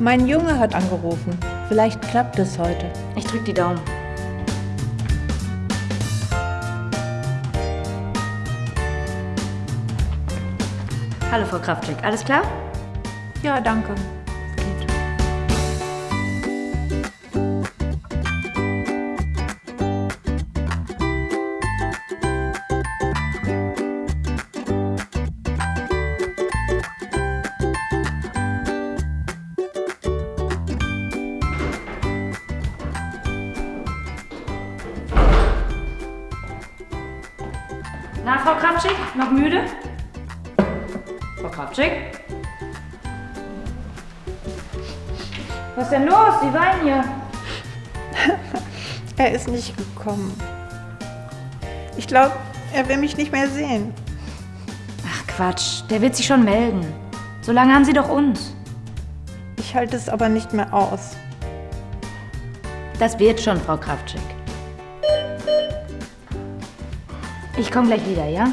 Mein Junge hat angerufen. Vielleicht klappt es heute. Ich drück die Daumen. Hallo Frau Kraftschick, alles klar? Ja, danke. Na, Frau Kraftschick, noch müde? Frau Kraftschick? Was ist denn los? Sie weinen hier. Er ist nicht gekommen. Ich glaube, er will mich nicht mehr sehen. Ach Quatsch, der wird sich schon melden. So lange haben Sie doch uns. Ich halte es aber nicht mehr aus. Das wird schon, Frau Kraftschick. Ich komme gleich wieder, ja?